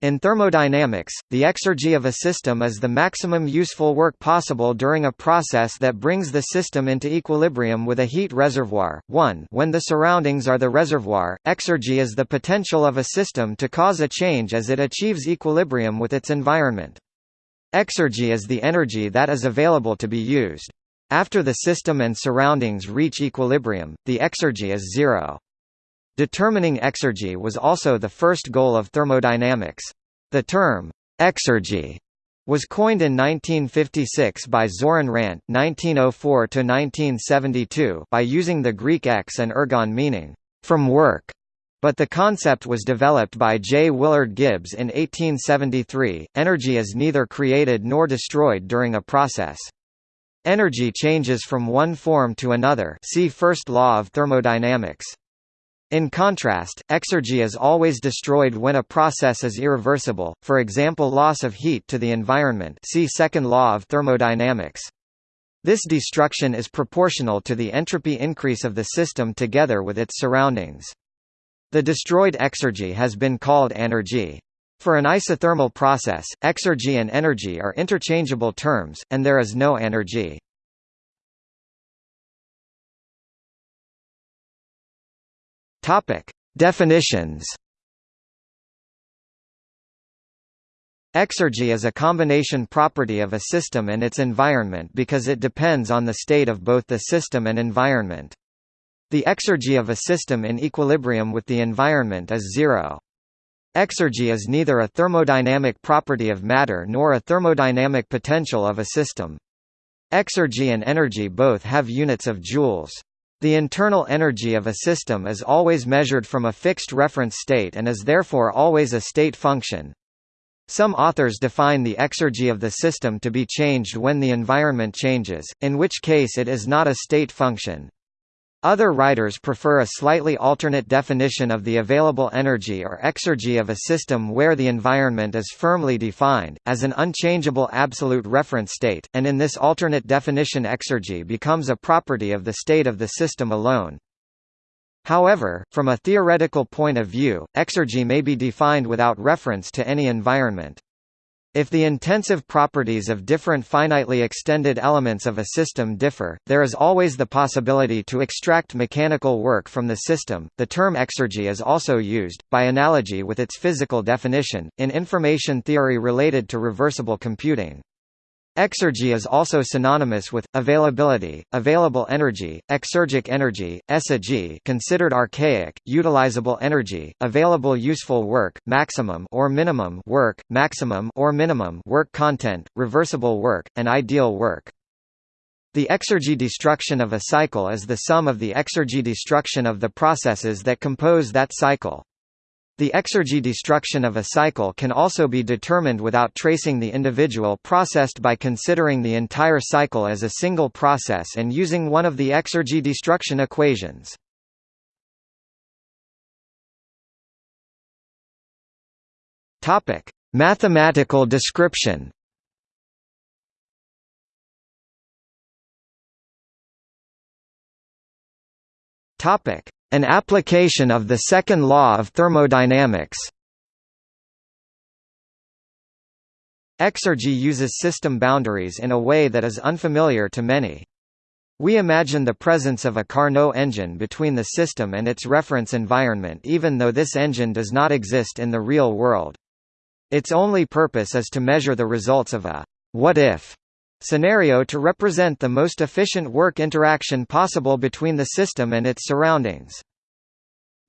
In thermodynamics, the exergy of a system is the maximum useful work possible during a process that brings the system into equilibrium with a heat reservoir. 1 When the surroundings are the reservoir, exergy is the potential of a system to cause a change as it achieves equilibrium with its environment. Exergy is the energy that is available to be used. After the system and surroundings reach equilibrium, the exergy is zero. Determining exergy was also the first goal of thermodynamics. The term, exergy, was coined in 1956 by Zoran Rant (1904–1972) by using the Greek ex and ergon meaning from work. But the concept was developed by J. Willard Gibbs in 1873. Energy is neither created nor destroyed during a process. Energy changes from one form to another. See first law of thermodynamics. In contrast, exergy is always destroyed when a process is irreversible, for example loss of heat to the environment see second law of thermodynamics. This destruction is proportional to the entropy increase of the system together with its surroundings. The destroyed exergy has been called anergy. For an isothermal process, exergy and energy are interchangeable terms, and there is no anergy. Topic: Definitions. Exergy is a combination property of a system and its environment because it depends on the state of both the system and environment. The exergy of a system in equilibrium with the environment is zero. Exergy is neither a thermodynamic property of matter nor a thermodynamic potential of a system. Exergy and energy both have units of joules. The internal energy of a system is always measured from a fixed reference state and is therefore always a state function. Some authors define the exergy of the system to be changed when the environment changes, in which case it is not a state function. Other writers prefer a slightly alternate definition of the available energy or exergy of a system where the environment is firmly defined, as an unchangeable absolute reference state, and in this alternate definition exergy becomes a property of the state of the system alone. However, from a theoretical point of view, exergy may be defined without reference to any environment. If the intensive properties of different finitely extended elements of a system differ, there is always the possibility to extract mechanical work from the system. The term exergy is also used, by analogy with its physical definition, in information theory related to reversible computing. Exergy is also synonymous with availability, available energy, exergic energy, essergy considered archaic, utilizable energy, available useful work, maximum or minimum work, maximum or minimum work content, reversible work, and ideal work. The exergy destruction of a cycle is the sum of the exergy destruction of the processes that compose that cycle. The exergy destruction of a cycle can also be determined without tracing the individual processed by considering the entire cycle as a single process and using one of the exergy destruction equations. Mathematical description. Topic: an application of the second law of thermodynamics Exergy uses system boundaries in a way that is unfamiliar to many. We imagine the presence of a Carnot engine between the system and its reference environment even though this engine does not exist in the real world. Its only purpose is to measure the results of a what-if scenario to represent the most efficient work interaction possible between the system and its surroundings.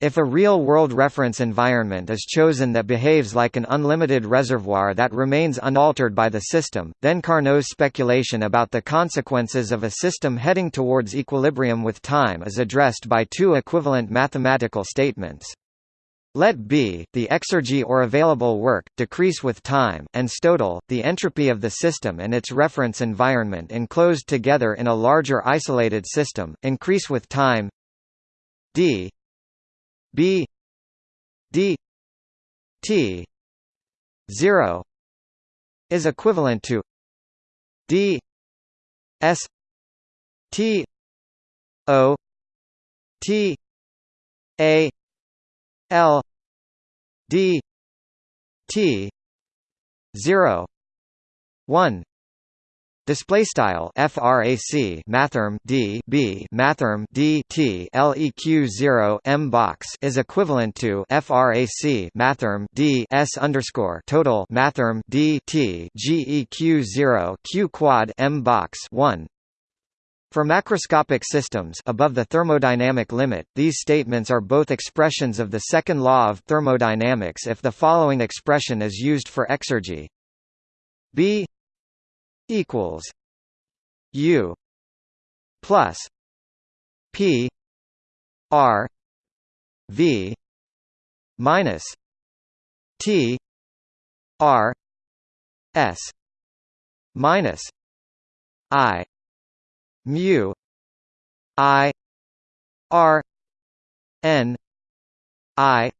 If a real-world reference environment is chosen that behaves like an unlimited reservoir that remains unaltered by the system, then Carnot's speculation about the consequences of a system heading towards equilibrium with time is addressed by two equivalent mathematical statements. Let B, the exergy or available work, decrease with time, and total, the entropy of the system and its reference environment enclosed together in a larger isolated system, increase with time. D b d t 0 is equivalent to d s t o t a L D T 0 1 Display style frac mathrm d b mathrm d t leq 0 m box is equivalent to frac mathrm d s underscore total mathrm d t geq 0 q quad m box 1 for macroscopic systems above the thermodynamic limit, these statements are both expressions of the second law of thermodynamics if the following expression is used for exergy. B equals U plus P R V minus T R S minus I mu I R N I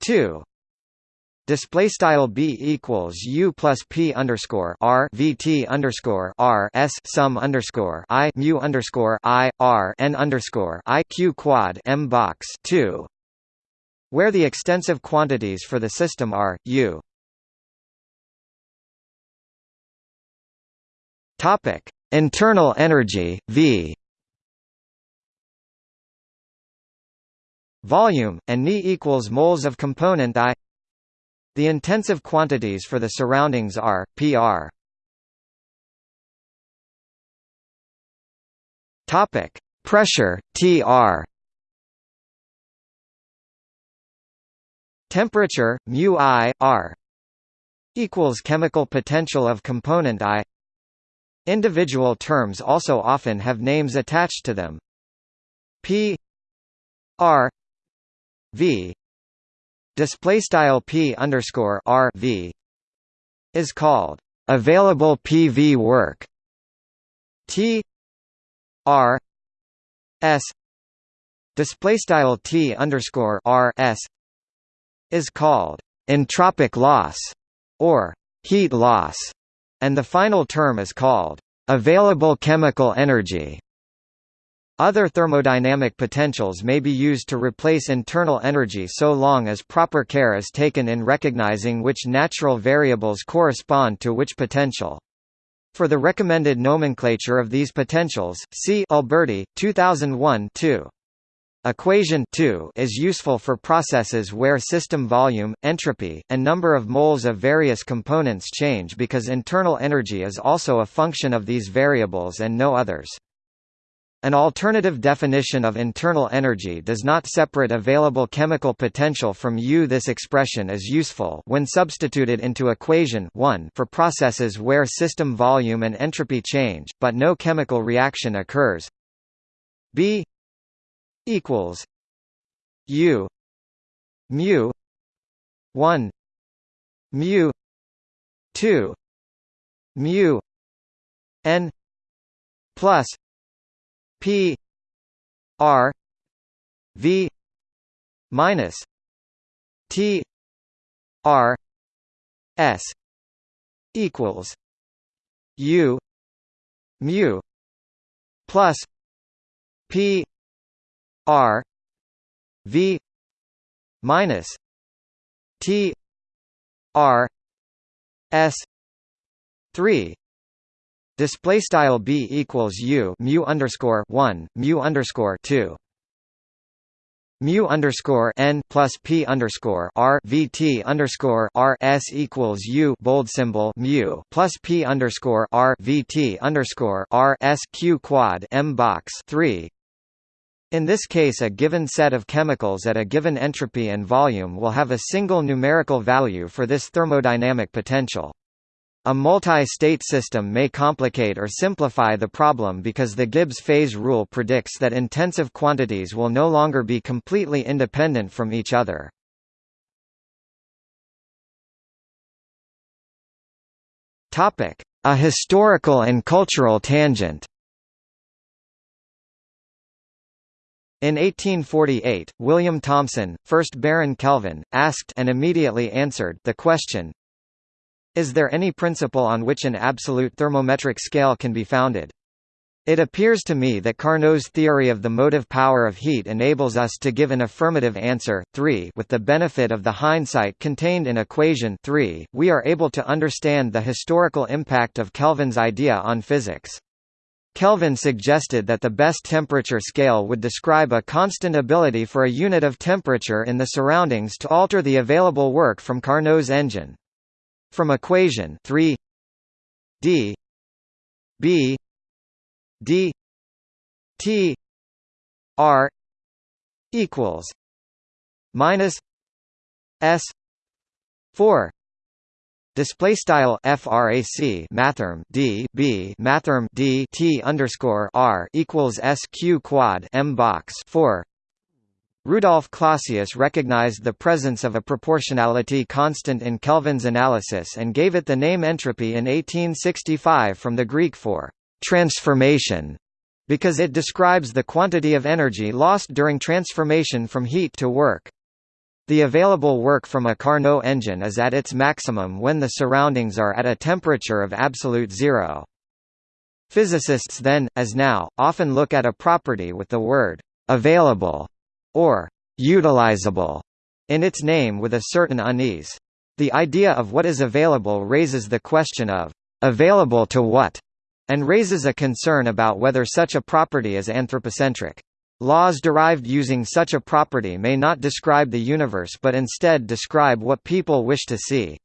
two. Display style b equals u plus p underscore r vt underscore r s sum underscore i mu underscore i r n underscore i q quad m box two, where the extensive quantities for the system are u. Topic: Internal energy v. Volume and Ni equals moles of component I the intensive quantities for the surroundings are pr. Topic: Pressure Tr. Temperature mu I R equals chemical potential of component I. Individual terms also often have names attached to them. P R V display style p underscore r v is called available PV work. T R S display style T underscore R S is called entropic loss or heat loss, and the final term is called available chemical energy. Other thermodynamic potentials may be used to replace internal energy so long as proper care is taken in recognizing which natural variables correspond to which potential. For the recommended nomenclature of these potentials, see Alberty, 2001 2. Equation 2 is useful for processes where system volume, entropy, and number of moles of various components change because internal energy is also a function of these variables and no others. An alternative definition of internal energy does not separate available chemical potential from U. This expression is useful when substituted into equation 1 for processes where system volume and entropy change, but no chemical reaction occurs. B equals U mu 1 mu 2 mu n plus P R V minus T R S equals U mu plus P R V minus T R S three Display style b equals u mu underscore one mu underscore two mu underscore n plus p underscore r vt underscore r s equals u bold symbol mu plus p underscore r vt underscore r s q quad m box three. In this case, a given set of chemicals at a given entropy and volume will have a single numerical value for this thermodynamic potential. A multi-state system may complicate or simplify the problem because the Gibbs phase rule predicts that intensive quantities will no longer be completely independent from each other. A historical and cultural tangent In 1848, William Thomson, first Baron Kelvin, asked and immediately answered the question, is there any principle on which an absolute thermometric scale can be founded? It appears to me that Carnot's theory of the motive power of heat enables us to give an affirmative answer 3 with the benefit of the hindsight contained in equation 3, we are able to understand the historical impact of Kelvin's idea on physics. Kelvin suggested that the best temperature scale would describe a constant ability for a unit of temperature in the surroundings to alter the available work from Carnot's engine. From equation 3 d b d t r equals minus s 4 Display style frac mathrm d b mathrm d t underscore r equals sq quad m box four. Rudolf Clausius recognized the presence of a proportionality constant in Kelvin's analysis and gave it the name entropy in 1865 from the Greek for transformation, because it describes the quantity of energy lost during transformation from heat to work. The available work from a Carnot engine is at its maximum when the surroundings are at a temperature of absolute zero. Physicists then, as now, often look at a property with the word «available» or «utilizable» in its name with a certain unease. The idea of what is available raises the question of «available to what?» and raises a concern about whether such a property is anthropocentric. Laws derived using such a property may not describe the universe but instead describe what people wish to see.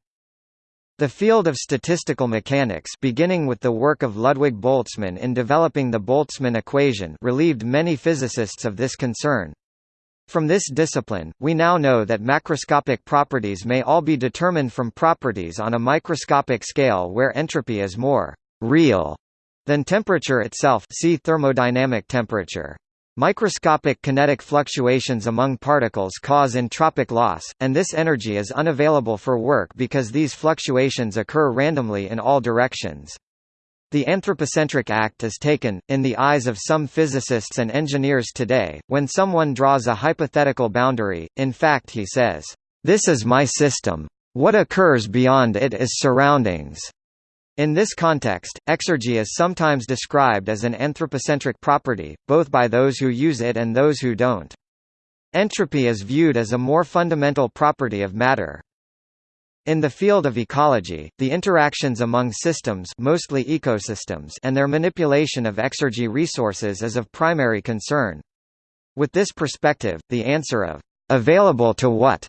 The field of statistical mechanics beginning with the work of Ludwig Boltzmann in developing the Boltzmann equation relieved many physicists of this concern. From this discipline, we now know that macroscopic properties may all be determined from properties on a microscopic scale where entropy is more «real» than temperature itself see thermodynamic temperature. Microscopic kinetic fluctuations among particles cause entropic loss, and this energy is unavailable for work because these fluctuations occur randomly in all directions. The anthropocentric act is taken, in the eyes of some physicists and engineers today, when someone draws a hypothetical boundary, in fact he says, "'This is my system. What occurs beyond it is surroundings.' In this context, exergy is sometimes described as an anthropocentric property, both by those who use it and those who don't. Entropy is viewed as a more fundamental property of matter. In the field of ecology, the interactions among systems mostly ecosystems and their manipulation of exergy resources is of primary concern. With this perspective, the answer of «available to what?»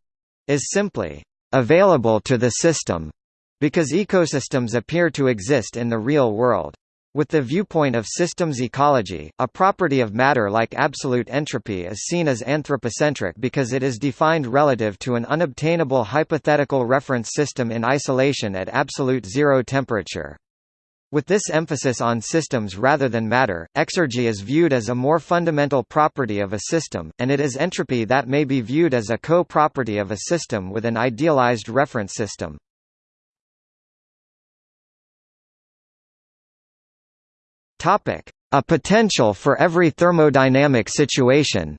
is simply «available to the system» because ecosystems appear to exist in the real world. With the viewpoint of systems ecology, a property of matter like absolute entropy is seen as anthropocentric because it is defined relative to an unobtainable hypothetical reference system in isolation at absolute zero temperature. With this emphasis on systems rather than matter, exergy is viewed as a more fundamental property of a system, and it is entropy that may be viewed as a co-property of a system with an idealized reference system. Topic: A potential for every thermodynamic situation.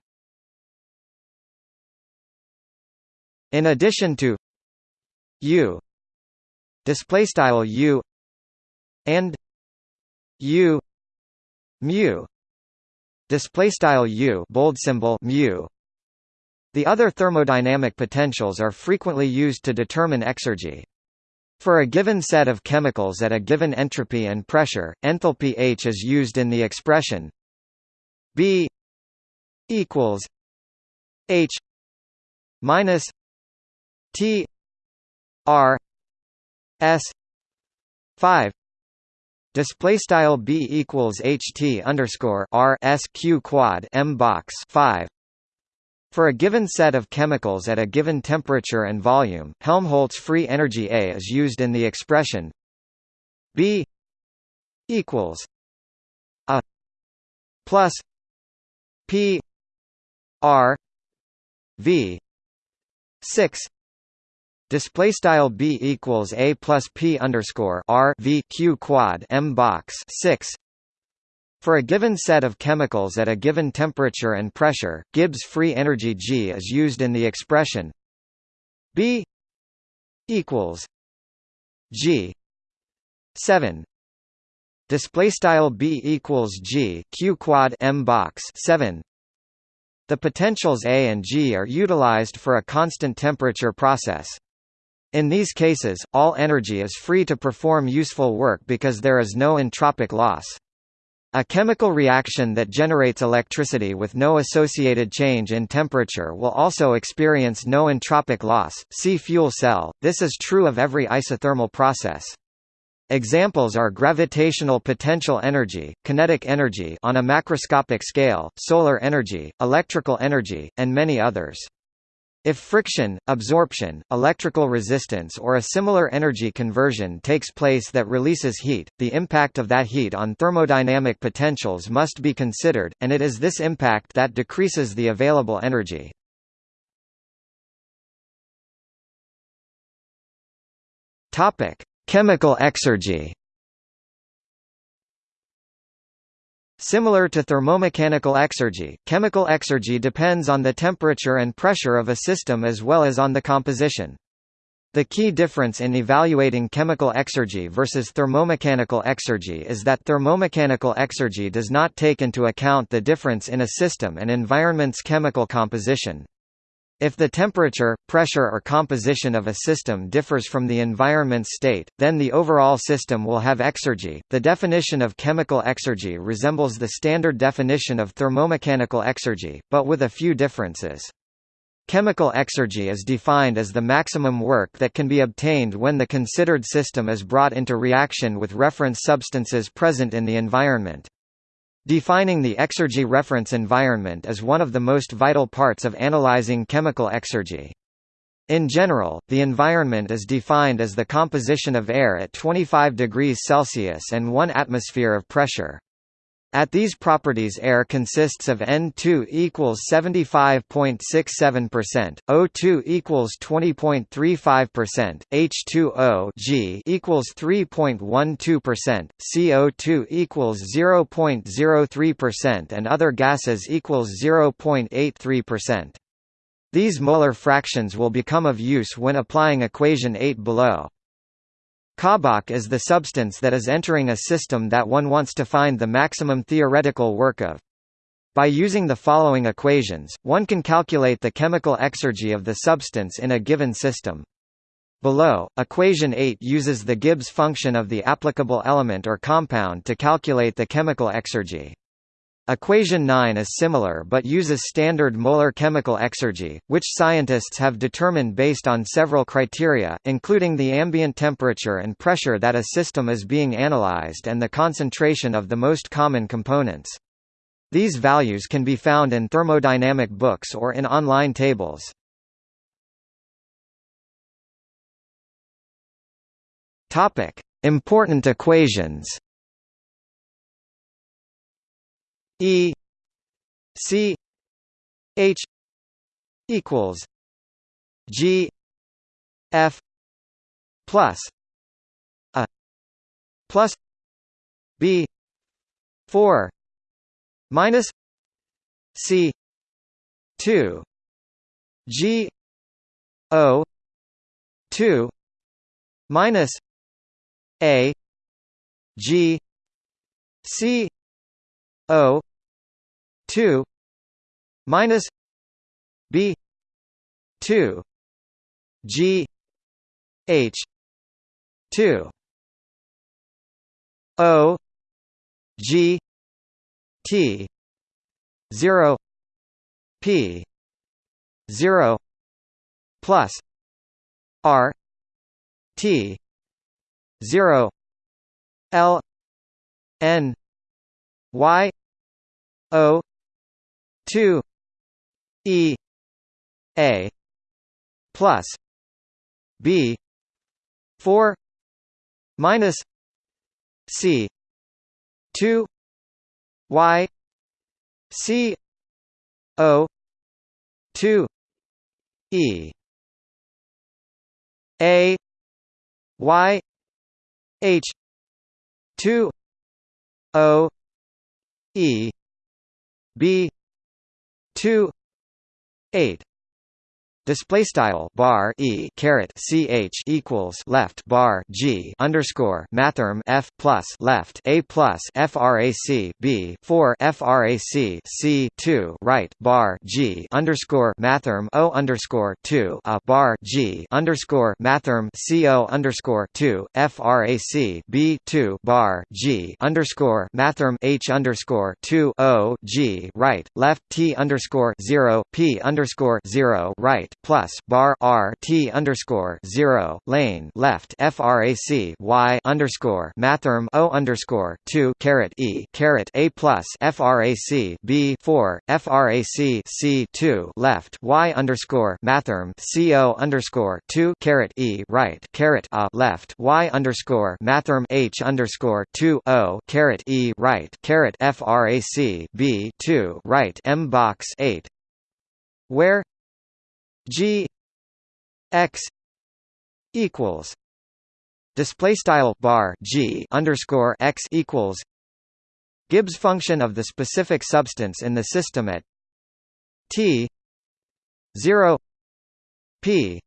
In addition to U display style U and U mu display style U bold symbol mu the other thermodynamic potentials are frequently used to determine exergy. For a given set of chemicals at a given entropy and pressure, enthalpy H is used in the expression B equals H minus T R S five. Display style B equals HT underscore R S Q quad M box five for a given set of chemicals at a given temperature and volume, Helmholtz free energy A is used in the expression B equals A plus P R V six. Display style B equals A plus P underscore R V Q quad M box six for a given set of chemicals at a given temperature and pressure, Gibbs free energy G is used in the expression B equals G 7 display style b equals g q quad m box 7 the potentials A and G are utilized for a constant temperature process. In these cases, all energy is free to perform useful work because there is no entropic loss. A chemical reaction that generates electricity with no associated change in temperature will also experience no entropic loss. See fuel cell. This is true of every isothermal process. Examples are gravitational potential energy, kinetic energy on a macroscopic scale, solar energy, electrical energy, and many others. If friction, absorption, electrical resistance or a similar energy conversion takes place that releases heat, the impact of that heat on thermodynamic potentials must be considered, and it is this impact that decreases the available energy. Chemical exergy Similar to thermomechanical exergy, chemical exergy depends on the temperature and pressure of a system as well as on the composition. The key difference in evaluating chemical exergy versus thermomechanical exergy is that thermomechanical exergy does not take into account the difference in a system and environment's chemical composition. If the temperature, pressure or composition of a system differs from the environment's state, then the overall system will have exergy. The definition of chemical exergy resembles the standard definition of thermomechanical exergy, but with a few differences. Chemical exergy is defined as the maximum work that can be obtained when the considered system is brought into reaction with reference substances present in the environment. Defining the exergy reference environment is one of the most vital parts of analyzing chemical exergy. In general, the environment is defined as the composition of air at 25 degrees Celsius and 1 atmosphere of pressure. At these properties air consists of N2 equals 75.67%, O2 equals 20.35%, H2O G equals 3.12%, CO2 equals 0.03% and other gases equals 0.83%. These molar fractions will become of use when applying equation 8 below. Kabach is the substance that is entering a system that one wants to find the maximum theoretical work of. By using the following equations, one can calculate the chemical exergy of the substance in a given system. Below, equation 8 uses the Gibbs function of the applicable element or compound to calculate the chemical exergy. Equation 9 is similar but uses standard molar chemical exergy, which scientists have determined based on several criteria, including the ambient temperature and pressure that a system is being analyzed and the concentration of the most common components. These values can be found in thermodynamic books or in online tables. Important equations E C H equals G F plus a plus B four minus C two G O two minus A G C O 2 minus b 2 g h 2 o g t 0 p 0 plus r t 0 l n y o 2 e a plus b 4 minus c 2 y c o 2 e a y h 2 o e b 2 8 Display style bar e caret ch equals left bar g underscore mathrm f plus left a plus frac b four frac c two right bar g underscore mathrm o underscore two a bar g underscore mathrm co underscore two frac b two bar g underscore mathrm h underscore two o g right left t underscore zero p underscore zero right plus bar R T underscore zero lane left frac Y underscore mathrm O underscore two caret E caret A plus frac B four frac C two left Y underscore mathrm CO underscore two caret E right caret A left Y underscore mathrm H underscore two O caret E right caret frac B two right M box eight where G X equals display style bar G underscore X equals Gibbs function of the specific substance in the system at T zero P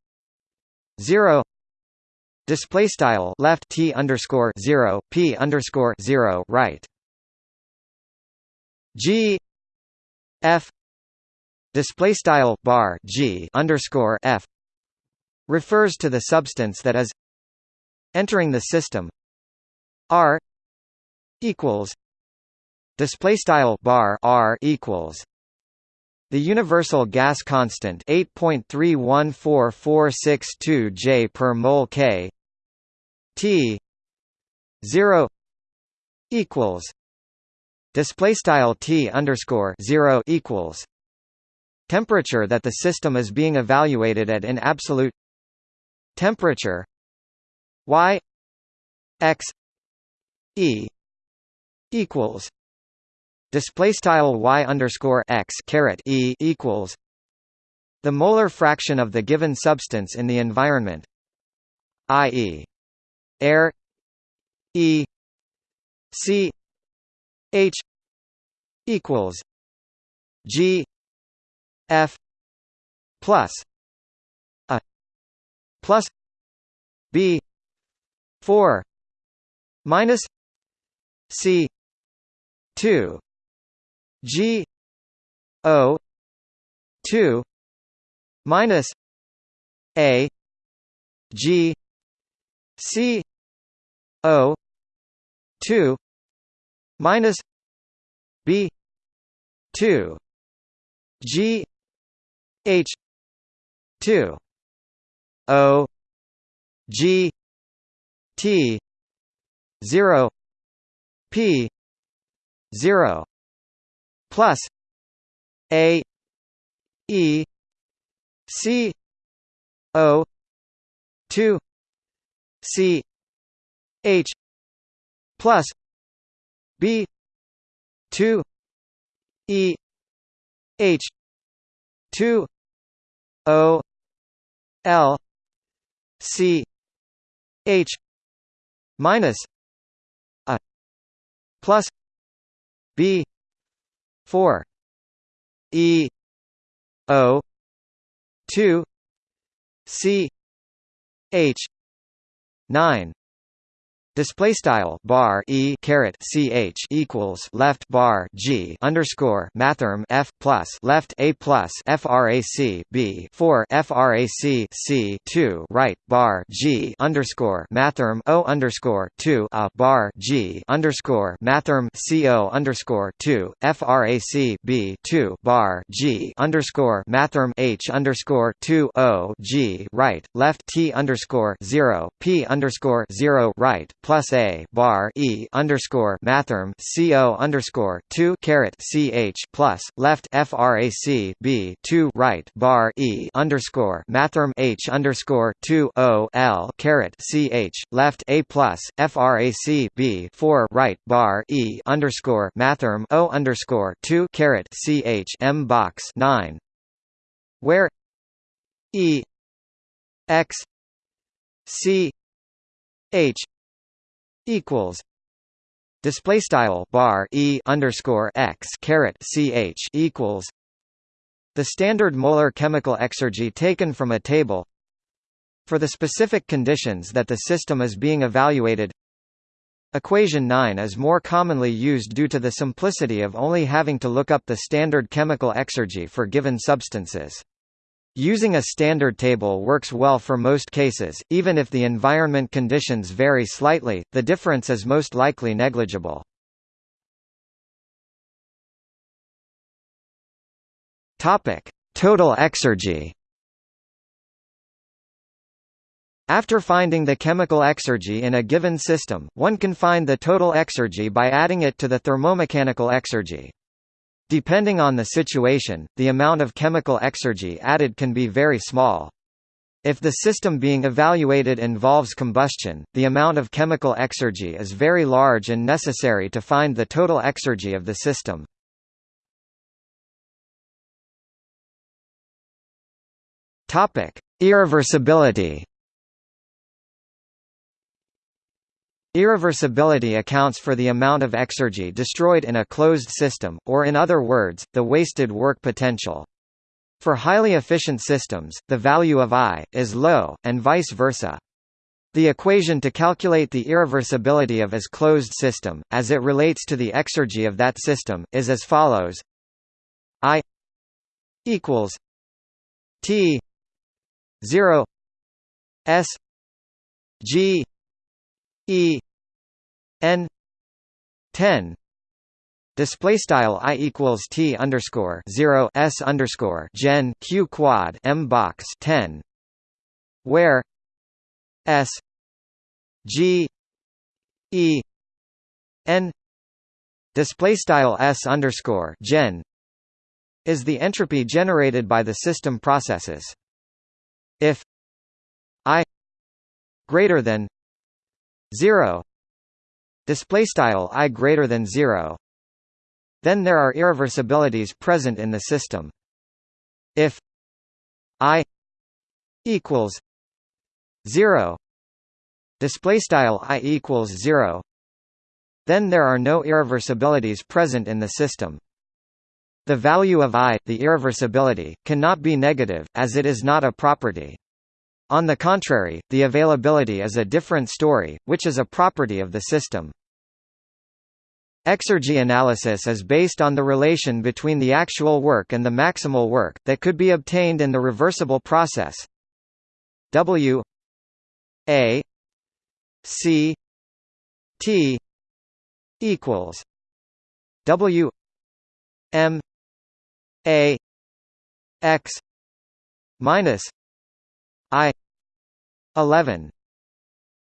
zero display style left T underscore zero P underscore zero right G F display style bar g underscore f refers to the substance that is entering the system. R equals display style bar r equals the universal gas constant 8.314462 J per mole K T 0 equals display style T underscore 0 equals Temperature that the system is being evaluated at in absolute temperature y x e equals display style y underscore x caret e equals the molar fraction of the given substance in the environment i.e. air e c h equals g F plus a plus B four minus C two G O two minus A G C O two minus B two G H two O G T zero P zero plus A E C O two C H plus B two E H two O L C H minus a plus B four E O two C H nine Display style bar e caret ch equals left bar g underscore mathrm f plus left a plus frac b four frac c two right bar g underscore mathrm o underscore two a bar g underscore mathrm co underscore two frac b two bar g underscore mathrm h underscore two o g right left t underscore zero p underscore zero right plus a bar e underscore mathrm co underscore two caret ch plus left frac b two right bar e underscore mathrm h underscore two o l caret ch left a plus frac b four right bar e underscore mathrm o underscore two caret ch m box nine. Where e x c h equals display style bar e underscore x caret ch equals The standard molar chemical exergy taken from a table For the specific conditions that the system is being evaluated Equation 9 is more commonly used due to the simplicity of only having to look up the standard chemical exergy for given substances. Using a standard table works well for most cases, even if the environment conditions vary slightly, the difference is most likely negligible. Total exergy After finding the chemical exergy in a given system, one can find the total exergy by adding it to the thermomechanical exergy. Depending on the situation, the amount of chemical exergy added can be very small. If the system being evaluated involves combustion, the amount of chemical exergy is very large and necessary to find the total exergy of the system. Irreversibility Irreversibility accounts for the amount of exergy destroyed in a closed system, or in other words, the wasted work potential. For highly efficient systems, the value of I, is low, and vice versa. The equation to calculate the irreversibility of as closed system, as it relates to the exergy of that system, is as follows I equals T 0 S G E N ten Display style i equals t underscore zero s underscore gen q quad m box ten, where s g e n display style s underscore gen is the entropy generated by the system processes. If i greater than 0 display style i greater than 0 then there are irreversibilities present in the system. If i equals 0 display style i equals 0 then there are no irreversibilities present in the system. The value of i the irreversibility cannot be negative as it is not a property on the contrary, the availability is a different story, which is a property of the system. Exergy analysis is based on the relation between the actual work and the maximal work, that could be obtained in the reversible process W A C T equals W M A X minus I eleven.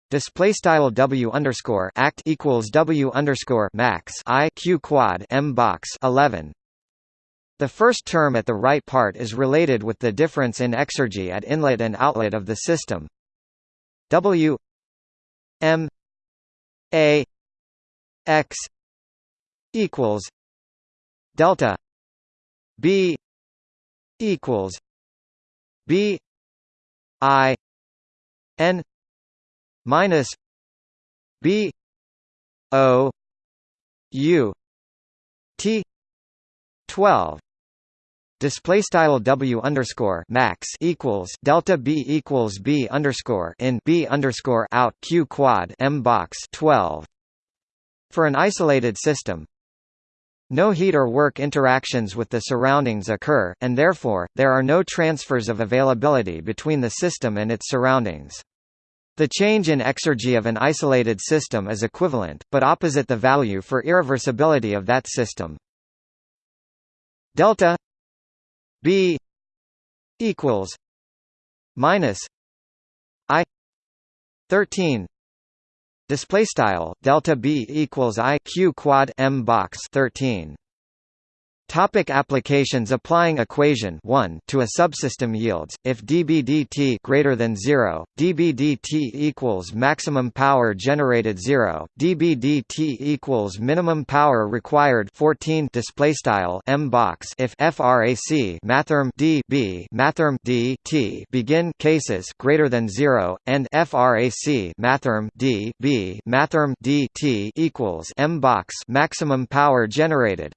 Display style W underscore act equals W underscore max I Q quad M box. 11 the first term at the right part is related with the difference in exergy at inlet and outlet of the system. W M A X equals delta B equals B I N minus B O U T twelve. Display style W underscore max equals delta B equals B underscore in B underscore out Q quad M box 12 for an isolated system no heat or work interactions with the surroundings occur, and therefore, there are no transfers of availability between the system and its surroundings. The change in exergy of an isolated system is equivalent, but opposite the value for irreversibility of that system. Delta B equals minus I thirteen Display style delta b equals i q quad m box 13. Topic applications Applying equation 1 to a subsystem yields if dBdt greater than 0, dBdt equals maximum power generated 0, dBdt equals minimum power required 14 display style m box if frac mathrm d b mathrm d t begin cases greater than 0 and frac mathrm d b mathrm d t equals m box maximum power generated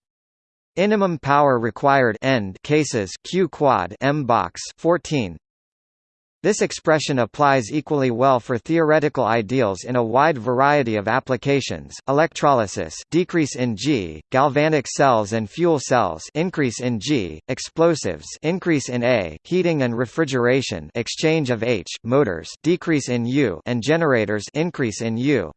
Minimum power required end cases Q quad M box 14 this expression applies equally well for theoretical ideals in a wide variety of applications: electrolysis, decrease in G; galvanic cells and fuel cells, increase in G; explosives, increase in A; heating and refrigeration, exchange of H; motors, decrease in U; and generators, increase in U.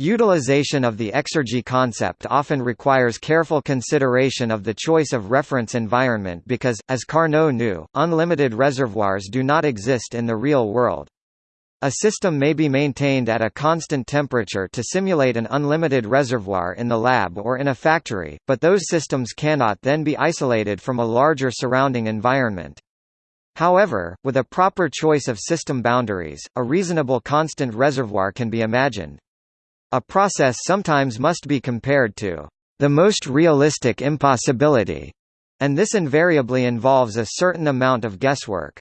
Utilization of the exergy concept often requires careful consideration of the choice of reference environment because, as Carnot knew, unlimited reservoirs do not exist in the real world. A system may be maintained at a constant temperature to simulate an unlimited reservoir in the lab or in a factory, but those systems cannot then be isolated from a larger surrounding environment. However, with a proper choice of system boundaries, a reasonable constant reservoir can be imagined. A process sometimes must be compared to the most realistic impossibility, and this invariably involves a certain amount of guesswork.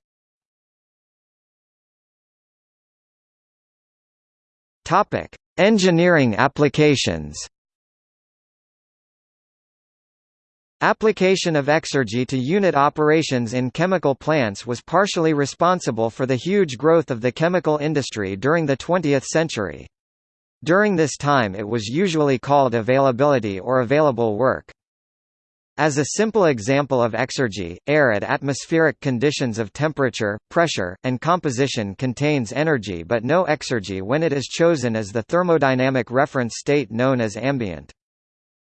Topic: Engineering applications. Application of exergy to unit operations in chemical plants was partially responsible for the huge growth of the chemical industry during the 20th century. During this time it was usually called availability or available work. As a simple example of exergy, air at atmospheric conditions of temperature, pressure, and composition contains energy but no exergy when it is chosen as the thermodynamic reference state known as ambient.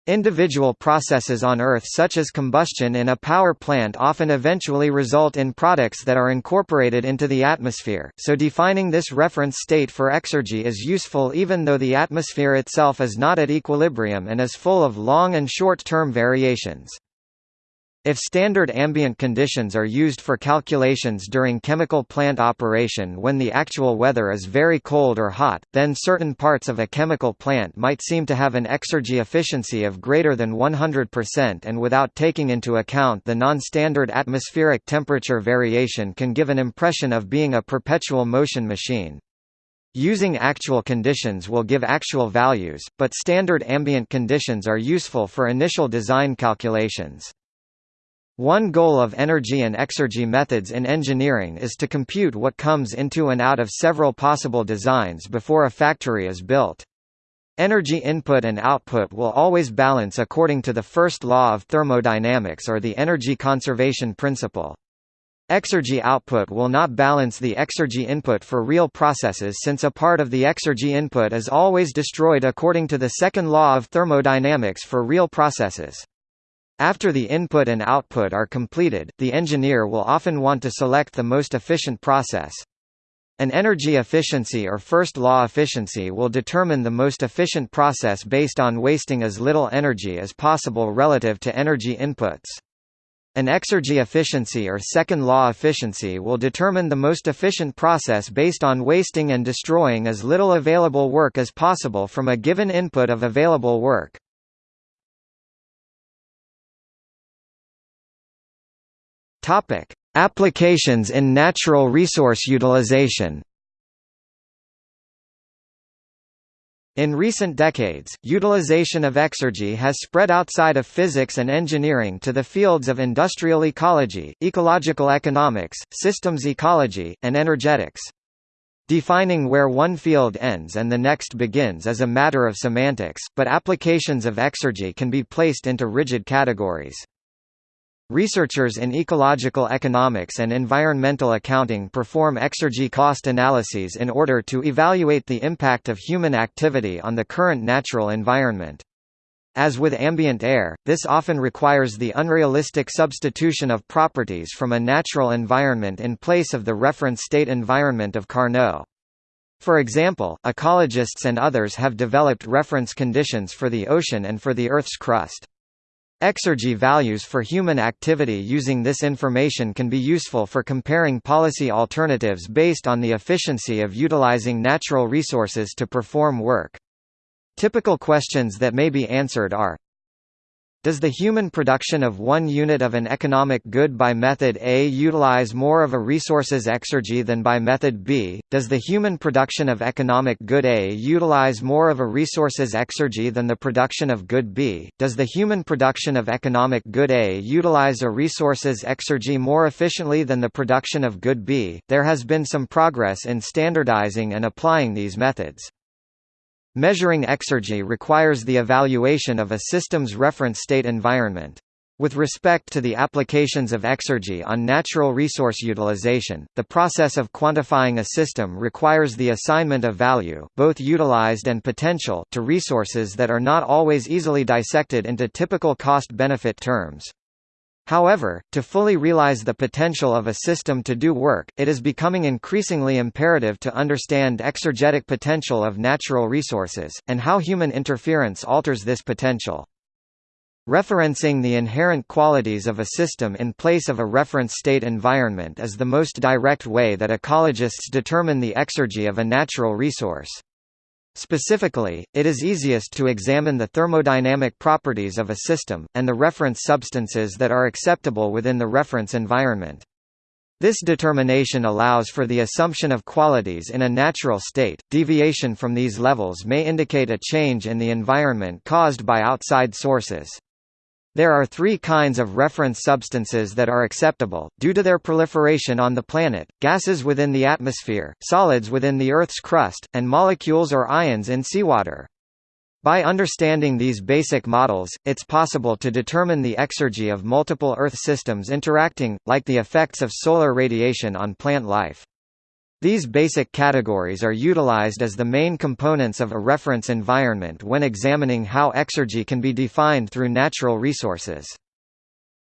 Individual processes on Earth such as combustion in a power plant often eventually result in products that are incorporated into the atmosphere, so defining this reference state for exergy is useful even though the atmosphere itself is not at equilibrium and is full of long and short-term variations. If standard ambient conditions are used for calculations during chemical plant operation when the actual weather is very cold or hot, then certain parts of a chemical plant might seem to have an exergy efficiency of greater than 100% and without taking into account the non-standard atmospheric temperature variation can give an impression of being a perpetual motion machine. Using actual conditions will give actual values, but standard ambient conditions are useful for initial design calculations. One goal of energy and exergy methods in engineering is to compute what comes into and out of several possible designs before a factory is built. Energy input and output will always balance according to the first law of thermodynamics or the energy conservation principle. Exergy output will not balance the exergy input for real processes since a part of the exergy input is always destroyed according to the second law of thermodynamics for real processes. After the input and output are completed, the engineer will often want to select the most efficient process. An energy efficiency or first law efficiency will determine the most efficient process based on wasting as little energy as possible relative to energy inputs. An exergy efficiency or second law efficiency will determine the most efficient process based on wasting and destroying as little available work as possible from a given input of available work. Topic: Applications in natural resource utilization. In recent decades, utilization of exergy has spread outside of physics and engineering to the fields of industrial ecology, ecological economics, systems ecology, and energetics. Defining where one field ends and the next begins is a matter of semantics, but applications of exergy can be placed into rigid categories. Researchers in ecological economics and environmental accounting perform exergy cost analyses in order to evaluate the impact of human activity on the current natural environment. As with ambient air, this often requires the unrealistic substitution of properties from a natural environment in place of the reference state environment of Carnot. For example, ecologists and others have developed reference conditions for the ocean and for the Earth's crust. Exergy values for human activity using this information can be useful for comparing policy alternatives based on the efficiency of utilizing natural resources to perform work. Typical questions that may be answered are Does the human production of one unit of an economic good by method A utilize more of a resource's exergy than by method B? Does the human production of economic good A utilize more of a resource's exergy than the production of good B? Does the human production of economic good A utilize a resource's exergy more efficiently than the production of good B? There has been some progress in standardizing and applying these methods. Measuring exergy requires the evaluation of a system's reference state environment. With respect to the applications of exergy on natural resource utilization, the process of quantifying a system requires the assignment of value both utilized and potential to resources that are not always easily dissected into typical cost-benefit terms. However, to fully realize the potential of a system to do work, it is becoming increasingly imperative to understand exergetic potential of natural resources, and how human interference alters this potential. Referencing the inherent qualities of a system in place of a reference state environment is the most direct way that ecologists determine the exergy of a natural resource. Specifically, it is easiest to examine the thermodynamic properties of a system, and the reference substances that are acceptable within the reference environment. This determination allows for the assumption of qualities in a natural state. Deviation from these levels may indicate a change in the environment caused by outside sources. There are three kinds of reference substances that are acceptable, due to their proliferation on the planet, gases within the atmosphere, solids within the Earth's crust, and molecules or ions in seawater. By understanding these basic models, it's possible to determine the exergy of multiple Earth systems interacting, like the effects of solar radiation on plant life. These basic categories are utilized as the main components of a reference environment when examining how exergy can be defined through natural resources.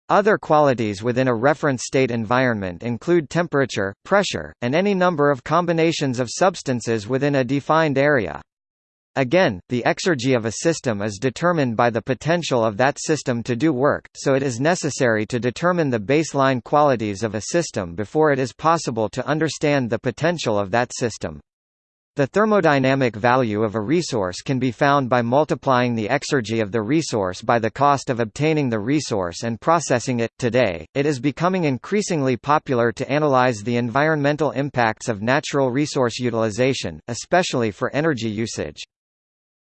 Other qualities within a reference state environment include temperature, pressure, and any number of combinations of substances within a defined area. Again, the exergy of a system is determined by the potential of that system to do work, so it is necessary to determine the baseline qualities of a system before it is possible to understand the potential of that system. The thermodynamic value of a resource can be found by multiplying the exergy of the resource by the cost of obtaining the resource and processing it. Today, it is becoming increasingly popular to analyze the environmental impacts of natural resource utilization, especially for energy usage.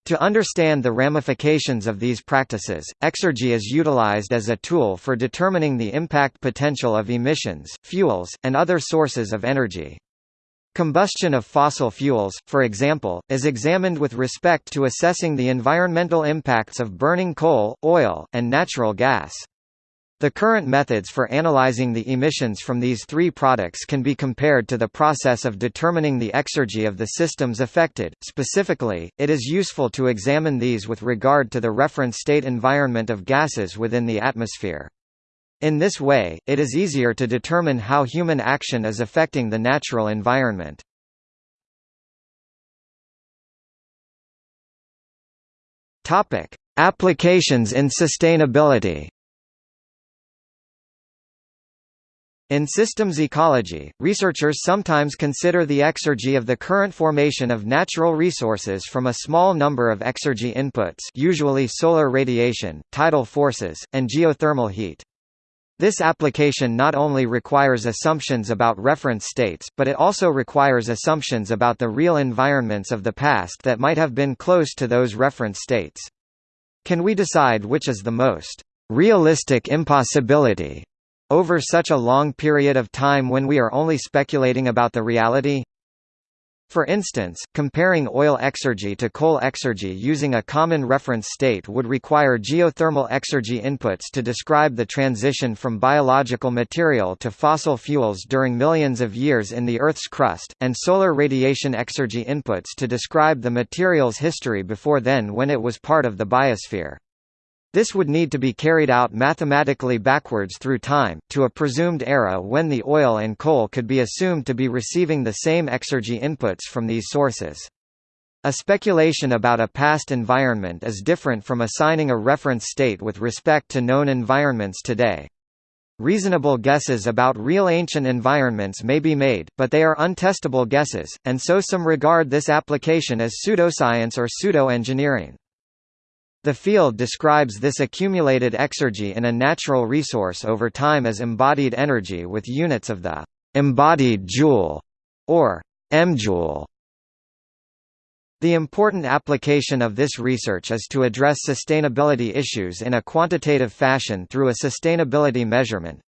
To understand the ramifications of these practices, exergy is utilized as a tool for determining the impact potential of emissions, fuels, and other sources of energy. Combustion of fossil fuels, for example, is examined with respect to assessing the environmental impacts of burning coal, oil, and natural gas. The current methods for analyzing the emissions from these three products can be compared to the process of determining the exergy of the systems affected. Specifically, it is useful to examine these with regard to the reference state environment of gases within the atmosphere. In this way, it is easier to determine how human action is affecting the natural environment. Topic: Applications in sustainability. In systems ecology, researchers sometimes consider the exergy of the current formation of natural resources from a small number of exergy inputs usually solar radiation, tidal forces, and geothermal heat. This application not only requires assumptions about reference states, but it also requires assumptions about the real environments of the past that might have been close to those reference states. Can we decide which is the most realistic impossibility over such a long period of time when we are only speculating about the reality? For instance, comparing oil exergy to coal exergy using a common reference state would require geothermal exergy inputs to describe the transition from biological material to fossil fuels during millions of years in the Earth's crust, and solar radiation exergy inputs to describe the material's history before then when it was part of the biosphere. This would need to be carried out mathematically backwards through time, to a presumed era when the oil and coal could be assumed to be receiving the same exergy inputs from these sources. A speculation about a past environment is different from assigning a reference state with respect to known environments today. Reasonable guesses about real ancient environments may be made, but they are untestable guesses, and so some regard this application as pseudoscience or pseudo-engineering. The field describes this accumulated exergy in a natural resource over time as embodied energy with units of the embodied joule or emjoule. The important application of this research is to address sustainability issues in a quantitative fashion through a sustainability measurement.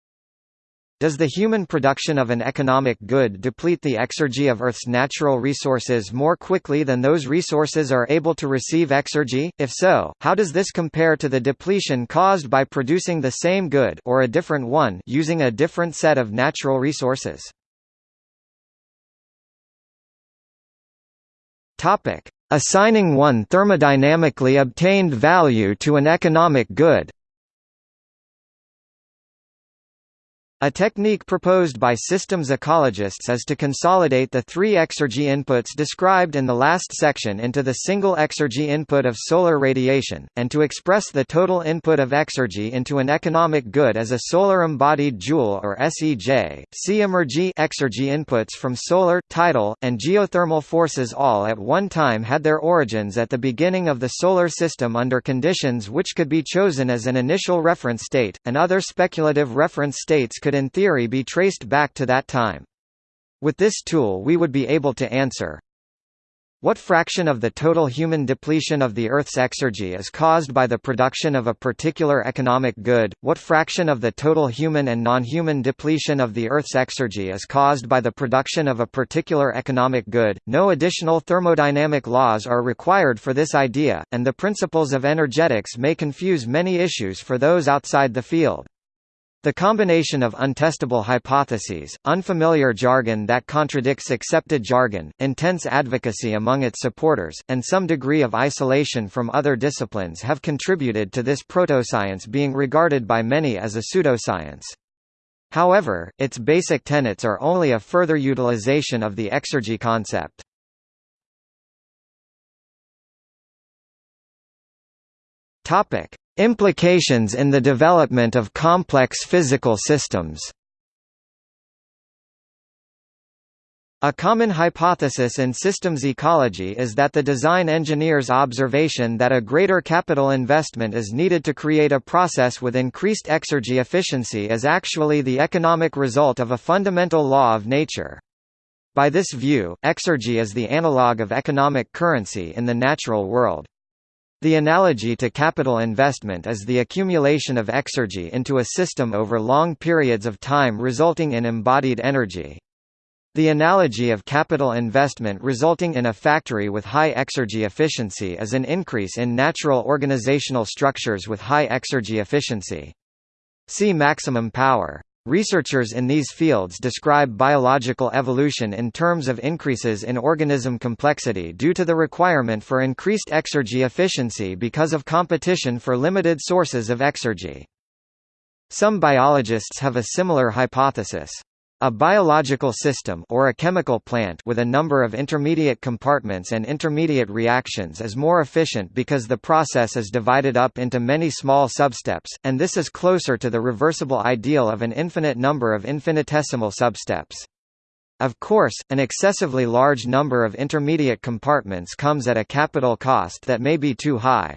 Does the human production of an economic good deplete the exergy of Earth's natural resources more quickly than those resources are able to receive exergy? If so, how does this compare to the depletion caused by producing the same good or a different one using a different set of natural resources? Topic: Assigning one thermodynamically obtained value to an economic good. A technique proposed by systems ecologists is to consolidate the three exergy inputs described in the last section into the single exergy input of solar radiation, and to express the total input of exergy into an economic good as a solar embodied joule or SEJ. See emergy exergy inputs from solar, tidal, and geothermal forces all at one time had their origins at the beginning of the solar system under conditions which could be chosen as an initial reference state, and other speculative reference states could in theory be traced back to that time. With this tool we would be able to answer what fraction of the total human depletion of the Earth's exergy is caused by the production of a particular economic good? What fraction of the total human and non-human depletion of the Earth's exergy is caused by the production of a particular economic good? No additional thermodynamic laws are required for this idea, and the principles of energetics may confuse many issues for those outside the field. The combination of untestable hypotheses, unfamiliar jargon that contradicts accepted jargon, intense advocacy among its supporters, and some degree of isolation from other disciplines have contributed to this protoscience being regarded by many as a pseudoscience. However, its basic tenets are only a further utilization of the exergy concept. Topic: Implications in the development of complex physical systems A common hypothesis in systems ecology is that the design engineer's observation that a greater capital investment is needed to create a process with increased exergy efficiency is actually the economic result of a fundamental law of nature. By this view, exergy is the analog of economic currency in the natural world. The analogy to capital investment is the accumulation of exergy into a system over long periods of time resulting in embodied energy. The analogy of capital investment resulting in a factory with high exergy efficiency is an increase in natural organizational structures with high exergy efficiency. See maximum power. Researchers in these fields describe biological evolution in terms of increases in organism complexity due to the requirement for increased exergy efficiency because of competition for limited sources of exergy. Some biologists have a similar hypothesis. A biological system or a chemical plant with a number of intermediate compartments and intermediate reactions is more efficient because the process is divided up into many small substeps, and this is closer to the reversible ideal of an infinite number of infinitesimal substeps. Of course, an excessively large number of intermediate compartments comes at a capital cost that may be too high.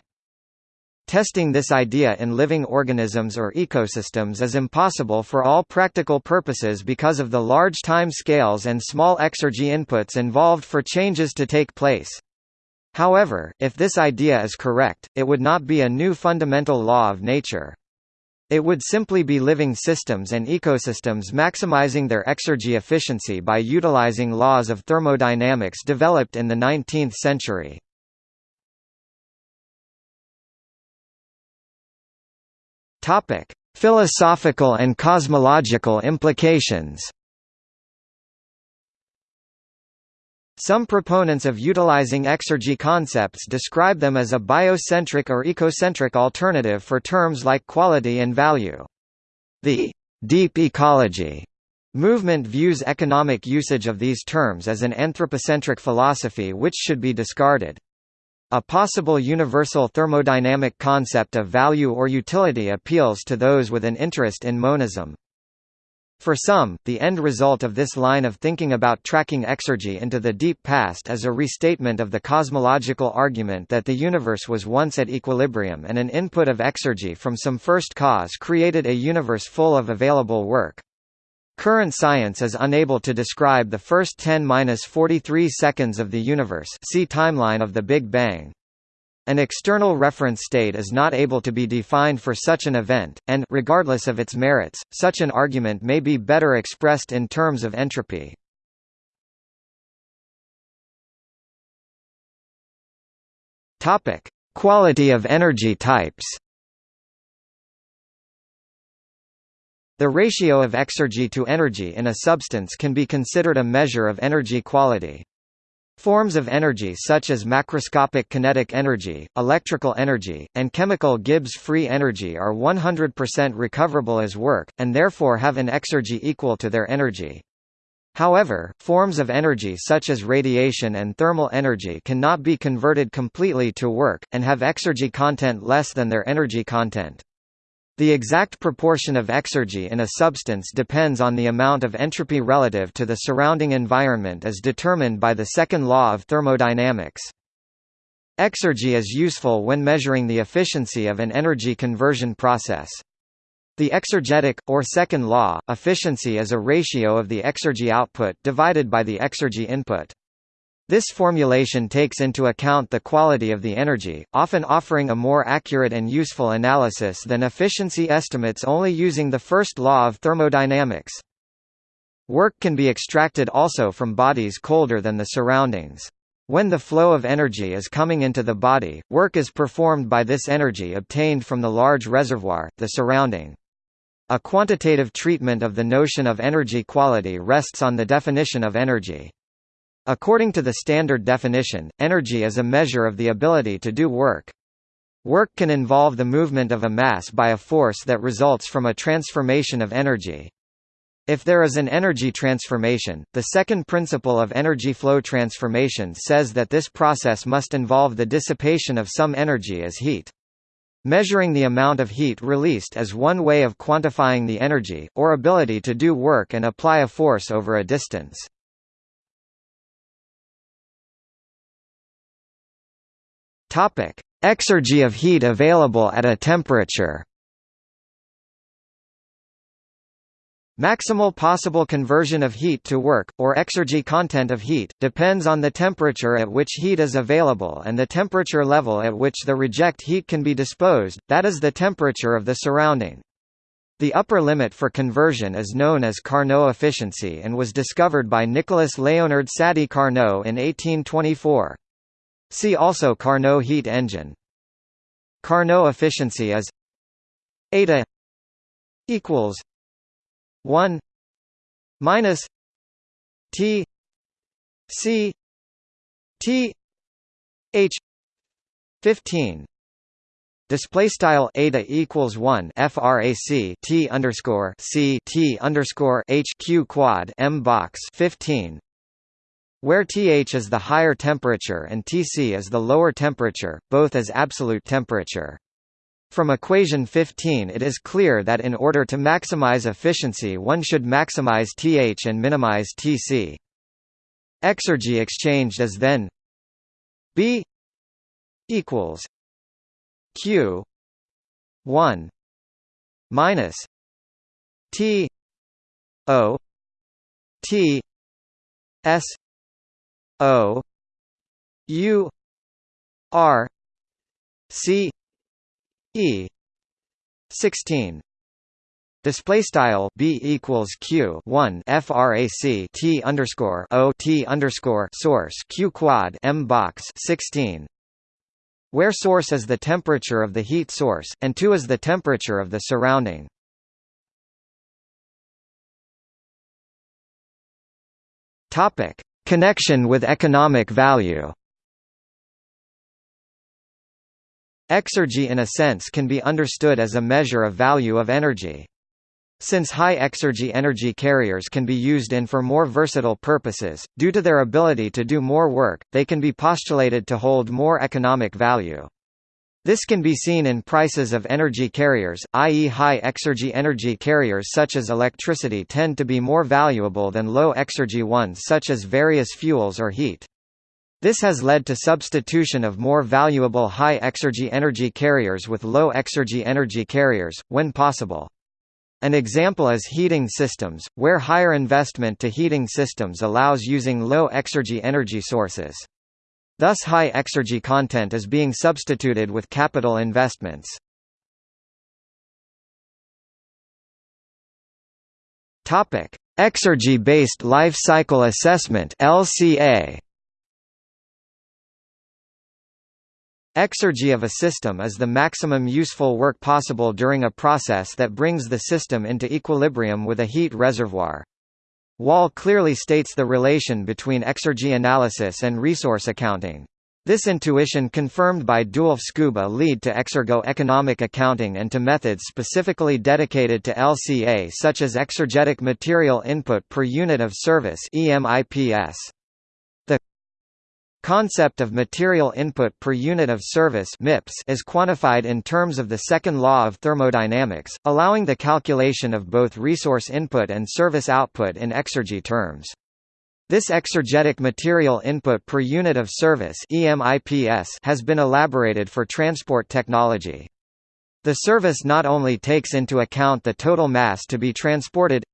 Testing this idea in living organisms or ecosystems is impossible for all practical purposes because of the large time scales and small exergy inputs involved for changes to take place. However, if this idea is correct, it would not be a new fundamental law of nature. It would simply be living systems and ecosystems maximizing their exergy efficiency by utilizing laws of thermodynamics developed in the 19th century. Topic: Philosophical and cosmological implications. Some proponents of utilizing exergy concepts describe them as a biocentric or ecocentric alternative for terms like quality and value. The deep ecology movement views economic usage of these terms as an anthropocentric philosophy which should be discarded. A possible universal thermodynamic concept of value or utility appeals to those with an interest in monism. For some, the end result of this line of thinking about tracking exergy into the deep past is a restatement of the cosmological argument that the universe was once at equilibrium and an input of exergy from some first cause created a universe full of available work. Current science is unable to describe the first 10-43 seconds of the universe see timeline of the Big Bang. An external reference state is not able to be defined for such an event, and regardless of its merits, such an argument may be better expressed in terms of entropy. Quality of energy types. The ratio of exergy to energy in a substance can be considered a measure of energy quality. Forms of energy such as macroscopic kinetic energy, electrical energy, and chemical Gibbs free energy are 100% recoverable as work, and therefore have an exergy equal to their energy. However, forms of energy such as radiation and thermal energy cannot be converted completely to work, and have exergy content less than their energy content. The exact proportion of exergy in a substance depends on the amount of entropy relative to the surrounding environment as determined by the second law of thermodynamics. Exergy is useful when measuring the efficiency of an energy conversion process. The exergetic, or second law, efficiency is a ratio of the exergy output divided by the exergy input. This formulation takes into account the quality of the energy, often offering a more accurate and useful analysis than efficiency estimates only using the first law of thermodynamics. Work can be extracted also from bodies colder than the surroundings. When the flow of energy is coming into the body, work is performed by this energy obtained from the large reservoir, the surrounding. A quantitative treatment of the notion of energy quality rests on the definition of energy. According to the standard definition, energy is a measure of the ability to do work. Work can involve the movement of a mass by a force that results from a transformation of energy. If there is an energy transformation, the second principle of energy flow transformation says that this process must involve the dissipation of some energy as heat. Measuring the amount of heat released is one way of quantifying the energy, or ability to do work and apply a force over a distance. Topic: Exergy of heat available at a temperature. Maximal possible conversion of heat to work, or exergy content of heat, depends on the temperature at which heat is available and the temperature level at which the reject heat can be disposed, that is the temperature of the surrounding. The upper limit for conversion is known as Carnot efficiency and was discovered by Nicolas Léonard Sadi Carnot in 1824. See also Carnot heat engine. Carnot efficiency is eta equals 1 minus T C T H 15 Display style eta equals one frac t underscore c t underscore h q quad m box fifteen where Th is the higher temperature and Tc is the lower temperature, both as absolute temperature. From equation 15 it is clear that in order to maximize efficiency one should maximize Th and minimize Tc. Exergy exchanged is then B equals Q 1 minus T O T S O U R C E sixteen. Display style b equals q one frac t underscore o t underscore source q quad m box sixteen, where source is the temperature of the heat source, and two is the temperature of the surrounding. Topic: Connection with economic value Exergy in a sense can be understood as a measure of value of energy. Since high exergy energy carriers can be used in for more versatile purposes, due to their ability to do more work, they can be postulated to hold more economic value. This can be seen in prices of energy carriers, i.e. high-exergy energy carriers such as electricity tend to be more valuable than low-exergy ones such as various fuels or heat. This has led to substitution of more valuable high-exergy energy carriers with low-exergy energy carriers, when possible. An example is heating systems, where higher investment to heating systems allows using low-exergy energy sources. Thus high exergy content is being substituted with capital investments. Topic: Exergy-based life cycle assessment (LCA). Exergy of a system is the maximum useful work possible during a process that brings the system into equilibrium with a heat reservoir. Wall clearly states the relation between exergy analysis and resource accounting. This intuition confirmed by Dewulf Sciubba lead to exergo-economic accounting and to methods specifically dedicated to LCA such as exergetic material input per unit of service EMIPS. Concept of material input per unit of service is quantified in terms of the second law of thermodynamics, allowing the calculation of both resource input and service output in exergy terms. This exergetic material input per unit of service has been elaborated for transport technology. The service not only takes into account the total mass to be transported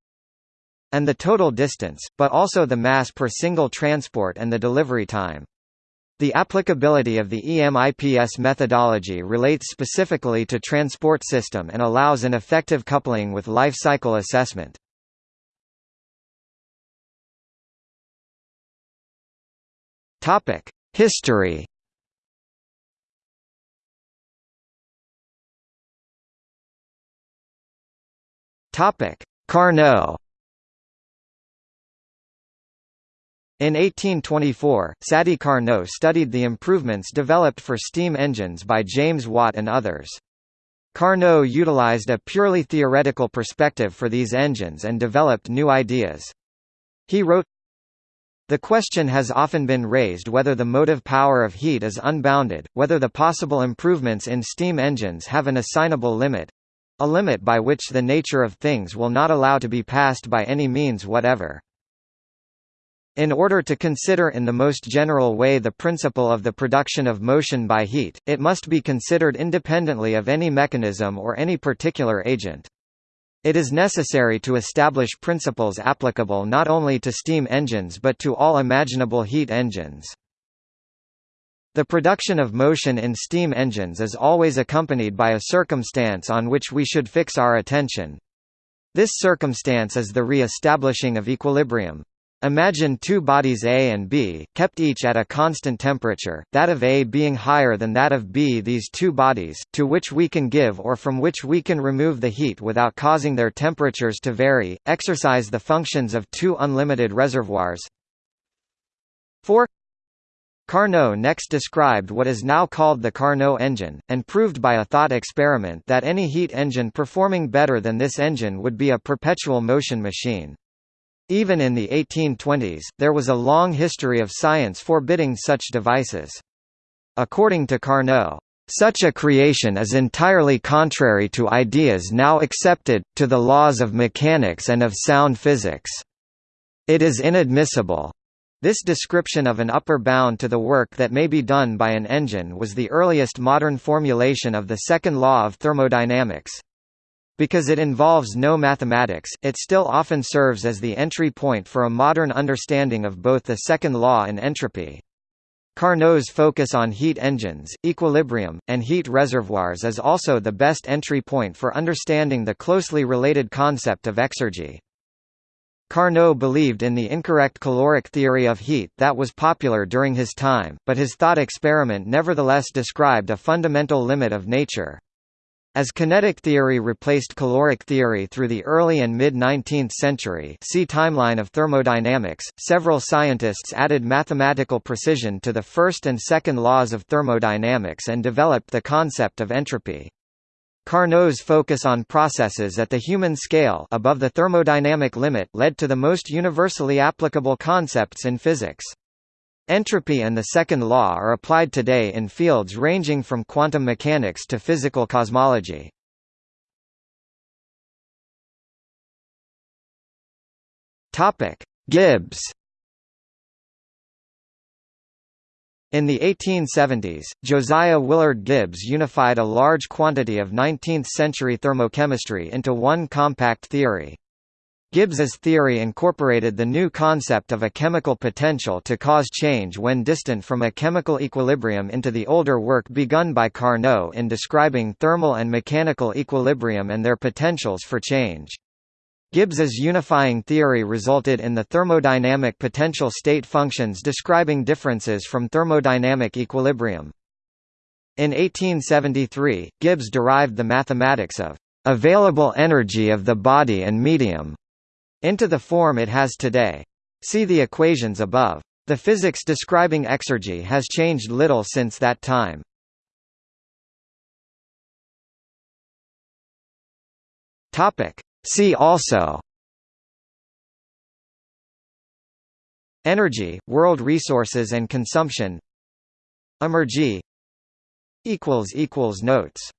and the total distance, but also the mass per single transport and the delivery time. The applicability of the EMIPS methodology relates specifically to transport system and allows an effective coupling with life cycle assessment. History Carnot In 1824, Sadi Carnot studied the improvements developed for steam engines by James Watt and others. Carnot utilized a purely theoretical perspective for these engines and developed new ideas. He wrote, The question has often been raised whether the motive power of heat is unbounded, whether the possible improvements in steam engines have an assignable limit—a limit by which the nature of things will not allow to be passed by any means whatever. In order to consider in the most general way the principle of the production of motion by heat, it must be considered independently of any mechanism or any particular agent. It is necessary to establish principles applicable not only to steam engines but to all imaginable heat engines. The production of motion in steam engines is always accompanied by a circumstance on which we should fix our attention. This circumstance is the re-establishing of equilibrium. Imagine two bodies A and B, kept each at a constant temperature, that of A being higher than that of B. These two bodies, to which we can give or from which we can remove the heat without causing their temperatures to vary, exercise the functions of two unlimited reservoirs. 4 Carnot next described what is now called the Carnot engine, and proved by a thought experiment that any heat engine performing better than this engine would be a perpetual motion machine. Even in the 1820s, there was a long history of science forbidding such devices. According to Carnot, such a creation is entirely contrary to ideas now accepted, to the laws of mechanics and of sound physics. It is inadmissible. This description of an upper bound to the work that may be done by an engine was the earliest modern formulation of the second law of thermodynamics. Because it involves no mathematics, it still often serves as the entry point for a modern understanding of both the second law and entropy. Carnot's focus on heat engines, equilibrium, and heat reservoirs is also the best entry point for understanding the closely related concept of exergy. Carnot believed in the incorrect caloric theory of heat that was popular during his time, but his thought experiment nevertheless described a fundamental limit of nature. As kinetic theory replaced caloric theory through the early and mid-19th century see Timeline of thermodynamics, several scientists added mathematical precision to the first and second laws of thermodynamics and developed the concept of entropy. Carnot's focus on processes at the human scale above the thermodynamic limit led to the most universally applicable concepts in physics. Entropy and the second law are applied today in fields ranging from quantum mechanics to physical cosmology. Topic: Gibbs In the 1870s, Josiah Willard Gibbs unified a large quantity of 19th-century thermochemistry into one compact theory. Gibbs's theory incorporated the new concept of a chemical potential to cause change when distant from a chemical equilibrium into the older work begun by Carnot in describing thermal and mechanical equilibrium and their potentials for change. Gibbs's unifying theory resulted in the thermodynamic potential state functions describing differences from thermodynamic equilibrium. In 1873, Gibbs derived the mathematics of available energy of the body and medium into the form it has today. See the equations above. The physics describing exergy has changed little since that time. See also Energy, world resources and consumption Emergy Notes